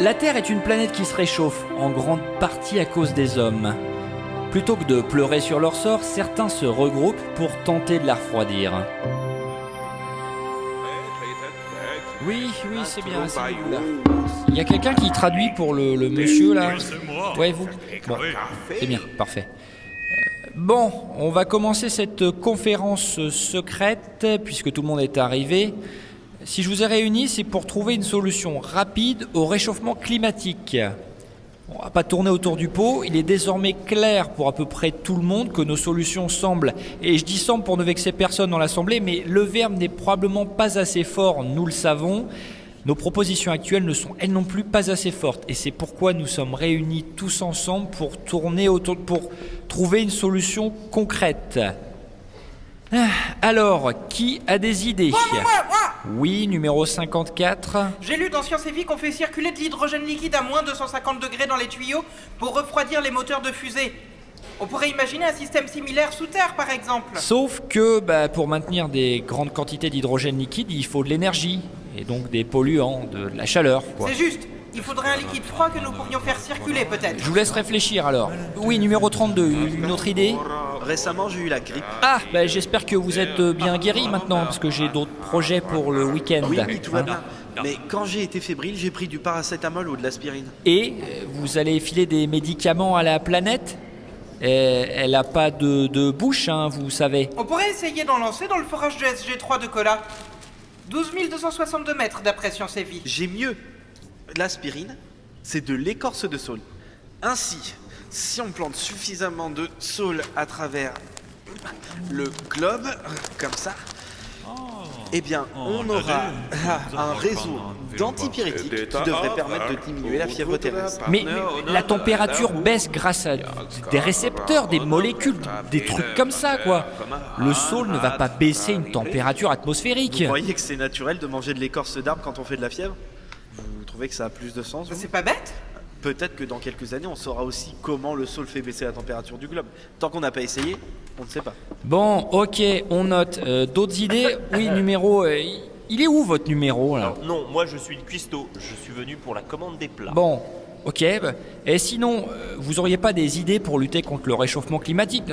La Terre est une planète qui se réchauffe, en grande partie à cause des hommes. Plutôt que de pleurer sur leur sort, certains se regroupent pour tenter de la refroidir. Oui, oui, c'est bien. Il y a quelqu'un qui traduit pour le, le monsieur là Ouais, vous Bon, c'est bien, parfait. Euh, Bon, on va commencer cette conférence secrète puisque tout le monde est arrivé. Si je vous ai réunis, c'est pour trouver une solution rapide au réchauffement climatique. On va pas tourner autour du pot. Il est désormais clair pour à peu près tout le monde que nos solutions semblent, et je dis semble pour ne vexer personne dans l'Assemblée, mais le verbe n'est probablement pas assez fort, nous le savons. Nos propositions actuelles ne sont elles non plus pas assez fortes, et c'est pourquoi nous sommes réunis tous ensemble pour tourner autour, pour trouver une solution concrète. Ah, Alors, qui a des idées? Oui, numéro 54. J'ai lu dans Science et Vie qu'on fait circuler de l'hydrogène liquide à moins 250 degrés dans les tuyaux pour refroidir les moteurs de fusée. On pourrait imaginer un système similaire sous terre, par exemple. Sauf que bah, pour maintenir des grandes quantités d'hydrogène liquide, il faut de l'énergie, et donc des polluants, de, de la chaleur. C'est juste. Il faudrait un liquide froid que nous pourrions faire circuler, peut-être. Je vous laisse réfléchir alors. Oui, numéro 32, une autre idée? Récemment, j'ai eu la grippe. Ah, bah, j'espère que vous êtes euh, bien guéri maintenant, parce que j'ai d'autres projets pour le week-end. Oui, oui, tout va bien. Mais quand j'ai été fébrile, j'ai pris du paracétamol ou de l'aspirine. Et euh, vous allez filer des médicaments à la planète? Et Elle n'a pas de, de bouche, hein, vous savez. On pourrait essayer d'en lancer dans le forage de SG3 de Cola. 12 262 mètres d'après Science et Vie. J'ai mieux. L'aspirine, c'est de l'écorce de saule. Ainsi, si on plante suffisamment de saule à travers le globe, comme ça, eh bien, on aura un réseau d'antipyrétiques qui devrait permettre de diminuer la fièvre terrestre. Mais, mais la température baisse grâce à des récepteurs, des molécules, des trucs comme ça, quoi. Le saule ne va pas baisser une température atmosphérique. Vous croyez que c'est naturel de manger de l'écorce d'arbre quand on fait de la fièvre? Vous trouvez que ça a plus de sens C'est pas bête Peut-être que dans quelques années, on saura aussi comment le sol fait baisser la température du globe. Tant qu'on n'a pas essayé, on ne sait pas. Bon, ok, on note. Euh, D'autres idées? Oui, numéro. euh, il est où votre numéro là? Alors, non, moi je suis une cuistot. Je suis venu pour la commande des plats. Bon, ok. bah, Et sinon, euh, vous auriez pas des idées pour lutter contre le réchauffement climatique?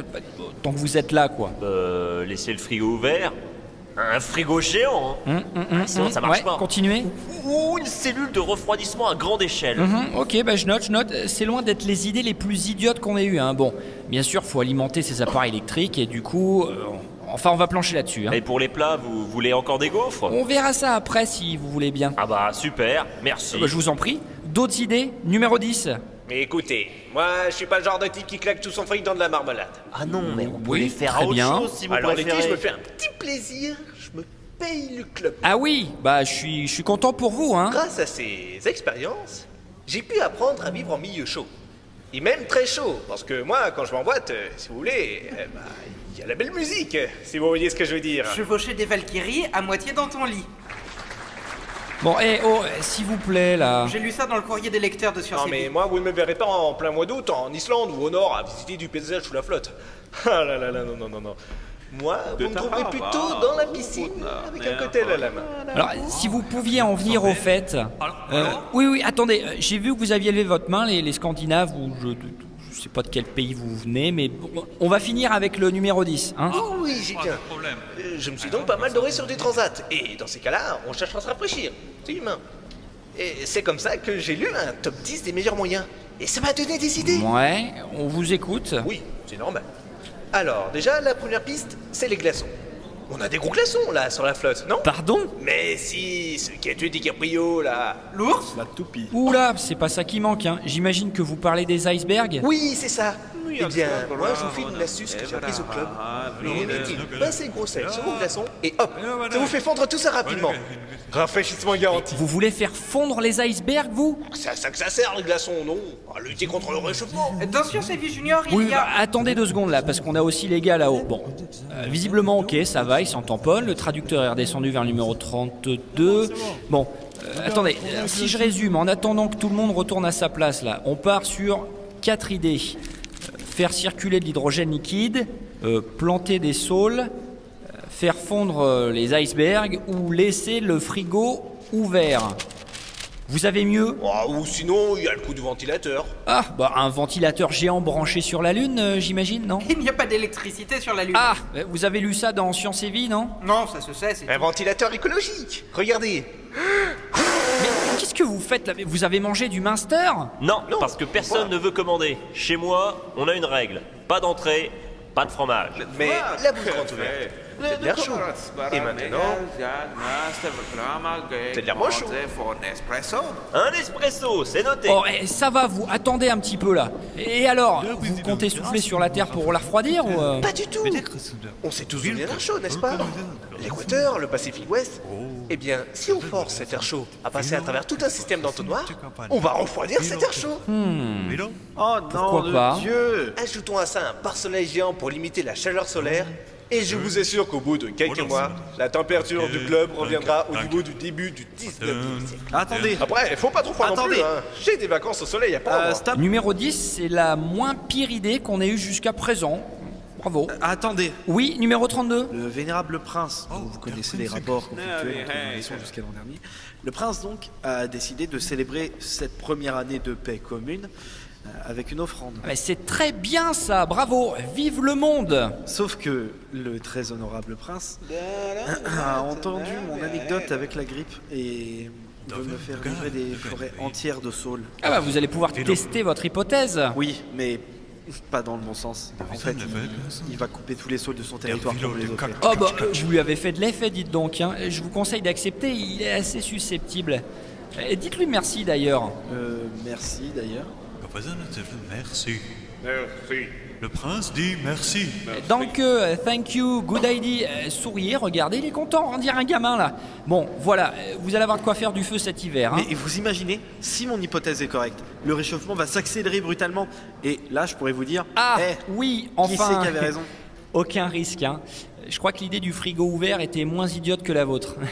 Tant que vous êtes là, quoi. Euh, laisser le frigo ouvert. Un frigo géant. hein. Hum, hum, sinon, ça marche ouais, pas. Continuez. Ou une cellule de refroidissement à grande échelle. Ok, bah je note, je note. C'est loin d'être les idées les plus idiotes qu'on ait eues. Hein. Bon, bien sûr, faut alimenter ces appareils électriques et du coup, euh, enfin, on va plancher là-dessus. hein. Et pour les plats, vous voulez encore des gaufres? On verra ça après si vous voulez bien. Ah bah super, merci. Bah, je vous en prie. D'autres idées? Numéro 10. Mais écoutez, moi je suis pas le genre de type qui claque tout son fric dans de la marmelade. Ah non, mais on peut Oui, les faire à autre bien. chose si vous Alors l'été, je me fais un petit plaisir, je me paye le club. Ah oui, bah je suis, je suis content pour vous, hein. Grâce à ces expériences, j'ai pu apprendre à vivre en milieu chaud. Et même très chaud, parce que moi, quand je m'emboîte, euh, si vous voulez, euh, bah, il y a la belle musique, si vous voyez ce que je veux dire. Chevaucher des Valkyries à moitié dans ton lit. Bon, eh oh, eh, s'il vous plaît là. J'ai lu ça dans le courrier des lecteurs de Science Non mais moi, vous ne me verrez pas en plein mois d'août en Islande ou au nord à visiter du paysage sous la flotte. Ah là là là, non, non, non, non. Moi, vous me trouverez plutôt dans la piscine avec un cocktail à la main. Alors, si vous pouviez en venir au fait. euh, oui, oui, attendez, euh, j'ai vu que vous aviez levé votre main, les, les Scandinaves, ou je, je sais pas de quel pays vous venez, mais bon, on va finir avec le numéro 10, hein. Oh oui, j'y tiens. Euh, je me suis donc pas mal doré sur du transat. Et dans ces cas-là, on cherche à se rafraîchir. C'est humain. Et c'est comme ça que j'ai lu un top 10 des meilleurs moyens. Et ça m'a donné des idées. Ouais, on vous écoute. Oui, c'est normal. Alors, déjà, la première piste, c'est les glaçons. On a des gros glaçons, là, sur la flotte, non? Pardon? Mais si, ce qui a tué DiCaprio, là... L'ours? La toupie. Oula, c'est pas ça qui manque, hein. J'imagine que vous parlez des icebergs. Oui, c'est ça. Eh bien, moi, je vous file une astuce que j'ai apprise au club. Vous mettez une pincée de gros sel sur vos glaçons, et hop, ça vous fait fondre tout ça rapidement. Rafraîchissement garanti. Vous voulez faire fondre les icebergs, vous? C'est à ça que ça sert, les glaçons, non? À lutter contre le réchauffement. Et Vie Junior, il Oui, y bah, a... attendez deux secondes là, parce qu'on a aussi les gars là-haut. Bon, euh, visiblement, ok, ça va, il s'en tamponne. Le traducteur est redescendu vers le numéro 32. Bon, euh, attendez, si je résume, en attendant que tout le monde retourne à sa place là, on part sur quatre idées Euh, faire circuler de l'hydrogène liquide, euh, planter des saules, faire fondre les icebergs ou laisser le frigo ouvert. Vous avez mieux Oh, ou sinon, il y a le coup du ventilateur. Ah, bah un ventilateur géant branché sur la Lune, euh, j'imagine, non Il n'y a pas d'électricité sur la Lune. Ah, vous avez lu ça dans Science et Vie, non Non, ça se sait, c'est. Un ventilateur écologique. Regardez. Mais qu'est-ce que vous faites là? Mais Vous avez mangé du Minster Non, Non, parce que personne ne veut commander. Chez moi, on a une règle. Pas d'entrée, pas de fromage. Mais la bouche grande ouverte. C'est de l'air chaud. Et maintenant, C'est de l'air moins chaud. Un espresso, c'est noté. Oh, eh, ça va, vous attendez un petit peu là. Et alors, vous comptez souffler sur la Terre pour la refroidir ou euh pas du tout. On sait tous vient l'air chaud, n'est-ce pas L'équateur, le Pacifique Ouest. Eh bien, si on force cet air chaud à passer à travers tout un système d'entonnoir, on va refroidir cet air chaud. Oh non, Pourquoi de pas Dieu Ajoutons à ça un pare-soleil géant pour limiter la chaleur solaire. Et je vous assure qu'au bout de quelques mois, la température du globe reviendra au niveau du début du 19e siècle. Attendez Après, faut pas trop froid non Attendez. plus. Hein. J'ai des vacances au soleil à prendre. Euh, Stop Numéro 10, c'est la moins pire idée qu'on ait eue jusqu'à présent. Bravo. Attendez Oui, numéro 32 Le vénérable prince, dont vous connaissez les rapports conflictuels entre les nations jusqu'à l'an dernier, le prince donc a décidé de célébrer cette première année de paix commune avec une offrande. Mais c'est très bien ça, bravo Vive le monde Sauf que le très honorable prince a entendu mon anecdote avec la grippe et veut me faire livrer des forêts entières de saules. Ah bah vous allez pouvoir tester votre hypothèse Oui, mais pas dans le bon sens. En fait, il, il va couper tous les saules de son territoire les. Oh bah, euh, je lui avais fait de l'effet, dites donc. hein. Je vous conseille d'accepter, il est assez susceptible. Et Dites-lui merci d'ailleurs. Euh, merci d'ailleurs. Merci. Merci. Le prince dit merci. Donc, euh, thank you, good idea. Euh, souriez, regardez, il est content, on dirait un gamin là. Bon, voilà, euh, vous allez avoir de quoi faire du feu cet hiver. hein. Mais vous imaginez, si mon hypothèse est correcte, le réchauffement va s'accélérer brutalement. Et là, je pourrais vous dire, Ah, eh, oui, qui enfin. c'est qui avait raison? Aucun risque. Hein. Je crois que l'idée du frigo ouvert était moins idiote que la vôtre.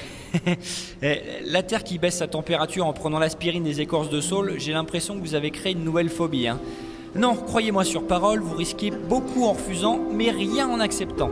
Eh, la Terre qui baisse sa température en prenant l'aspirine des écorces de saule, j'ai l'impression que vous avez créé une nouvelle phobie. hein. Non, croyez-moi sur parole, vous risquez beaucoup en refusant, mais rien en acceptant.